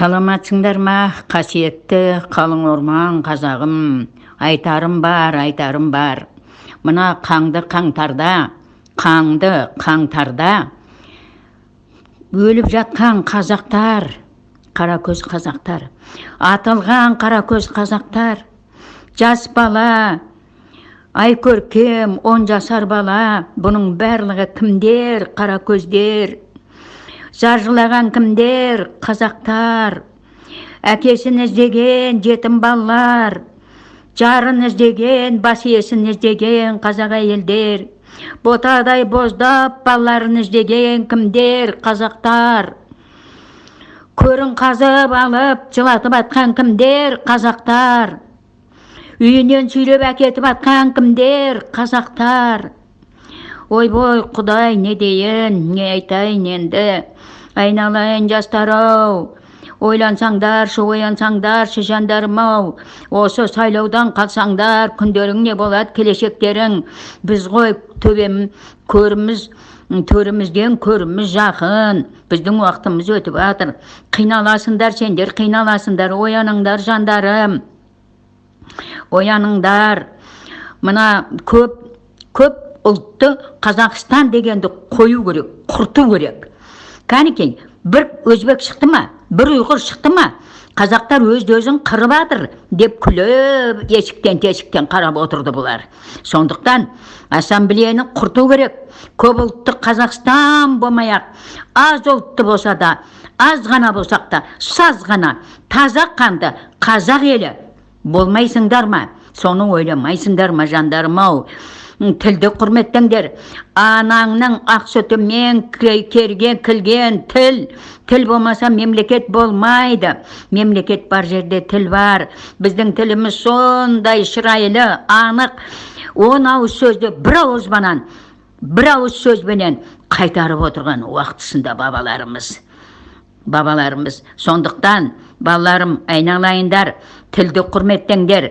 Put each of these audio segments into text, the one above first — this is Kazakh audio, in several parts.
саламатсыңдар ма? Қасиетті. Қалың орман қазағым. Айтарым бар айтарым бар. Мына қаңды қаңтарда қаңды қаңтарда өліп жатқан қазақтар қаракөз қазақтар атылған қаракөз қазақтар жас бала ай көркем он жасар бала бұның барлығы кімдер қаракөздер? Зар жылаған кімдер? Қазақтар. Әкесін іздеген жетім балалар. Жарын іздеген бас иесін іздеген қазақ әйелдер. Ботадай боздап балаларын іздеген кімдер? Қазақтар. Көрін қазып алып жылатып атқан кімдер? Қазақтар. Үйінен сүйреп әкетіп атқан кімдер? Қазақтар. Ойбой құдай не дейін не айтайын енді. Айналайын жастар ау ойлансаңдаршы оянсаңдаршы жандарым ау осы сайлаудан қалсаңдар күндерің не болады келешектерің? Біз ғой төбем көріміз төрімізден көріміз жақын. Біздің уақытымыз өтіп жатыр. Қиналасыңдар сендер қиналасыңдар ояныңдар жандарым. Ояныңдар. Мына көп көп ұлтты қазақстан дегенді қою керек құрту керек. Кәнекей бір өзбек шықты ма? бір ұйғыр шықты ма? Қазақтар өзді өзін қырып жатыр деп күліп есіктен тесіктен қарап отырды бұлар. Сондықтан ассамблеяны құрту керек. Көп ұлтты қазақстан болмай ақ аз ұлтты болса да аз ғана болсақ та саз ғана таза қанды қазақ елі болмайсыңдар ма? Соны ойламайсыңдар ма жандарым ау тілді құрметтеңдер. Анаңның ақ сүтімен керген кілген тіл. Тіл болмаса мемлекет болмайды. Мемлекет бар жерде тіл бар. Біздің тіліміз сондай шырайлы анық. Он ауыз сөзді бір ауызбанан бір ауыз сөзбенен қайтарып отырған уақытысында бабаларымыз. Бабаларымыз сондықтан балаларым айналайындар тілді құрметтеңдер.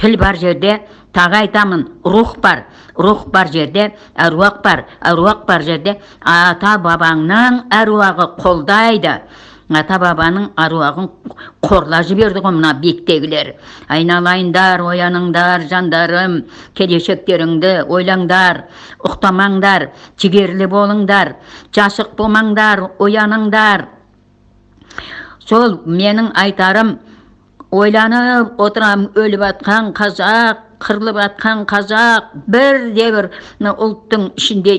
Тіл бар жерде тағы айтамын рух бар рух бар жерде әруақ бар әруақ бар жерде ата бабаңның әруағы қолдайды ата бабаның аруағын қорла жіберді ғой мына биіктегілер. Айналайындар ояныңдар жандарым келешектеріңді ойлаңдар ұқтамаңдар жігерлі болыңдар жасық болмаңдар ояныңдар сол менің айтарым ойланып отырам өліп жатқан қазақ қырылып жатқан қазақ бірде бір ұлттың ішінде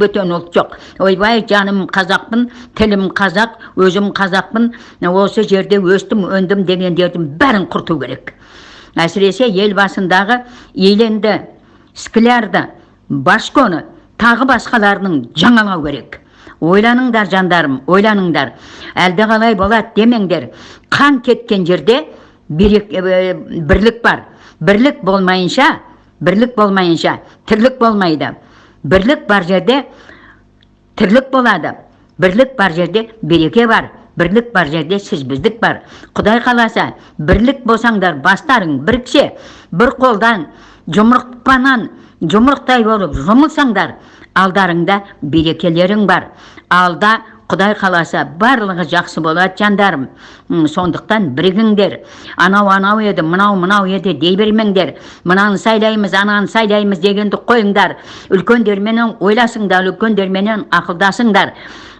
бөтен ұлт жоқ. Ойбай жаным қазақпын тілім қазақ өзім қазақпын осы жерде өстім өндім дегендердің бәрін құрту керек. Әсіресе ел басындағы еленді склярды башконы тағы басқаларының жаңалау керек. Ойланыңдар жандарым ойланыңдар. Әлде қалай болады демеңдер. Қан кеткен жерде бірлік бар. Бірлік болмайынша бірлік болмайынша тірлік болмайды бірлік бар жерде тірлік болады бірлік бар жерде береке бар бірлік бар жерде сіз біздік бар құдай қаласа бірлік болсаңдар бастарың біріксе бір қолдан жұмыртпанан жұмырықтай болып жұмылсаңдар алдарыңда берекелерің бар алда құдай қаласа барлығы жақсы болады жандарым. Сондықтан бірігіңдер. Анау анау еді мынау мынау еді дей бермеңдер. Мынаны сайлаймыз ананы сайлаймыз дегенді қойыңдар. Үлкендерменен ойласыңдар үлкендерменен ақылдасыңдар.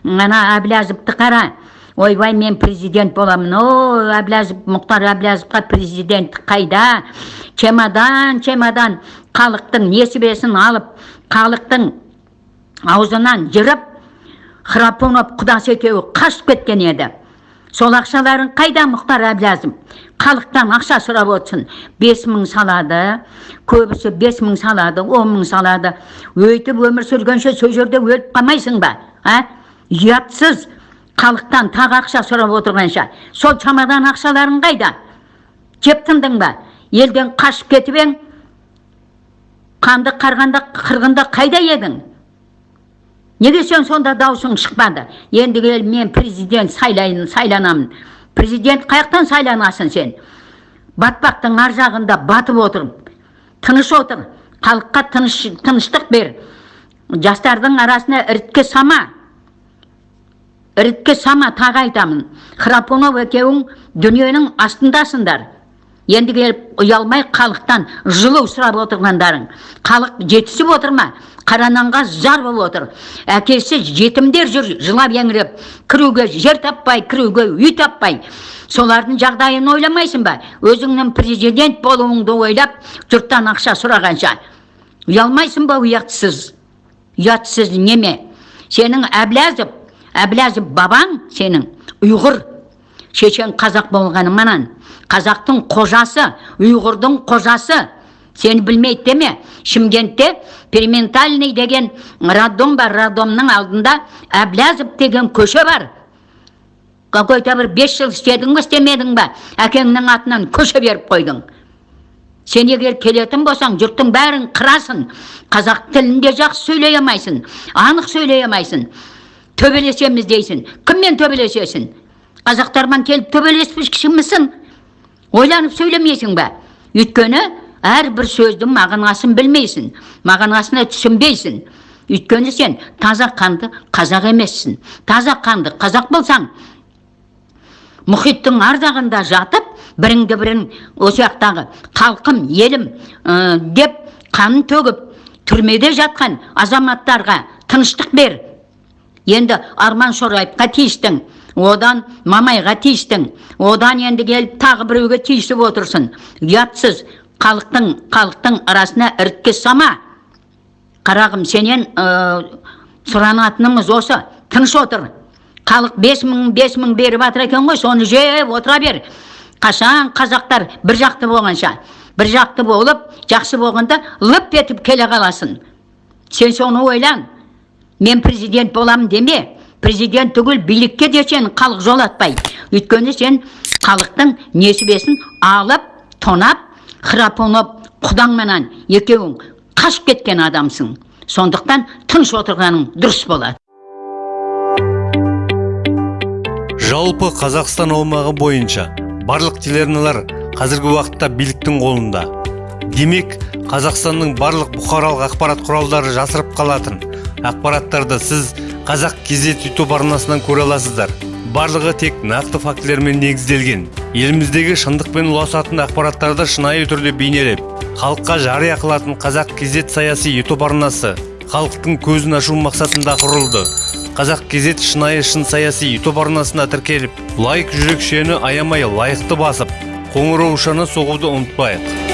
Ана әблязовты қара. Ойбай мен президент боламын. О әблязов мұхтар әблязовқа президент қайда? Чемодан чемодан. Халықтың несібесін алып халықтың аузынан жырып храпунов құдасы екеуі қашып кеткен еді. Сол ақшаларын қайда мұхтар әблязов халықтан ақша сұрап отырсын. Бес мың салады көбісі бес мың салады он мың салады. Өйтіп өмір сүргенше сол жерде өліп қалмайсың ба а ұятсыз. Халықтан тағы ақша сұрап отырғанша. Сол шамадан ақшаларың қайда? Жеп тындың ба? Елден қашып кетіп ең қанды қарғанда қырғында қайда едің? Неге сен сонда даусың шықпады? Енді мен президент сайлайын сайланамын. Президент қаяқтан сайланасың сен? Батпақтың ар жағында батып отыр тыныш отыр. Халыққа тыныш, тыныштық бер. Жастардың арасына іріткі сама. Іріткі сама тағы айтамын. Храпунов екеуің дүниенің астындасыңдар. Енді келіп ұялмай халықтан жылу сұрап отырғандарың. Халық жетісіп отыр ма? Қара нанға зар болып отыр. Әкесі жетімдер жүр жылап еңіреп. Кіруге жер таппай кіруге үй таппай. Солардың жағдайын ойламайсың ба? Өзіңнің президент болуыңды ойлап жұрттан ақша сұрағанша. Ұялмайсың ба ұятсыз? Ұятсыз неме? Сенің әблязов әблязов бабаң сенің. Ұйғыр. Шешен қазақ болғаныңменен қазақтың қожасы ұйғырдың қожасы. Сені білмейді деме шымкентте периментальный деген роддом бар роддомның алдында әблязов деген көше бар. Какой то бір бес жыл істедің ба істемедің ба? Әкеңнің атынан көше беріп қойдың. Сен егер келетін болсаң жұрттың бәрін қырасың. Қазақ тілінде жақсы сөйлей алмайсың анық сөйлей алмайсың. Төбелесеміз дейсің. Кіммен төбелесесің? Қазақтармен келіп төбелеспекшімісің ойланып сөйлемейсің ба өйткені әрбір сөздің мағынасын білмейсің мағынасына түсінбейсің. Өйткені сен таза қанды қазақ емессің. Таза қанды қазақ болсаң мұхиттың ар жағында жатып біріңді бірің осы жақтағы халқым елім деп қанын төгіп түрмеде жатқан азаматтарға тыныштық бер. Енді арман шораевқа тиістің. Одан мамайға тиістің одан енді келіп тағы біреуге тиісіп отырсың ұятсыз халықтың халықтың арасына іріткі сама. Қарағым сенен ә, сұранатынымыз осы. Тыныш отыр. Халық бес мың бес мың беріп жатыр екен ғой соны жеп отыра бер. Қашан қазақтар бір жақты болғанша? Бір жақты болып жақсы болғанда лып етіп келе қаласың. Сен соны ойлан мен президент боламын деме? Президент түгіл билікке де сені халық жолатпай. Өйткені сен халықтың несібесін алып тонап храпунов құдаңменен екеуің қашып кеткен адамсың. Сондықтан тыныш отырғаның дұрыс болады. Жалпы қазақстан аумағы бойынша барлық телеарналар қазіргі уақытта биліктің қолында. Демек қазақстанның барлық бұқаралық ақпарат құралдары жасырып қалатын ақпараттарды сіз қазақ кезет ютуб арнасынан көре аласыздар. Барлығы тек нақты фактілермен негізделген. Еліміздегі шындықпен ұласатын ақпараттарды шынайы түрде бейнелеп халыққа жария қылатын қазақ кезет саяси ютуб арнасы халықтың көзін ашу мақсатында құрылды. Қазақ кезет шынайы шын саяси ютуб арнасына тіркеліп лайк жүрекшені аямай лайықты басып қоңыраушаны соғуды ұмытпайық.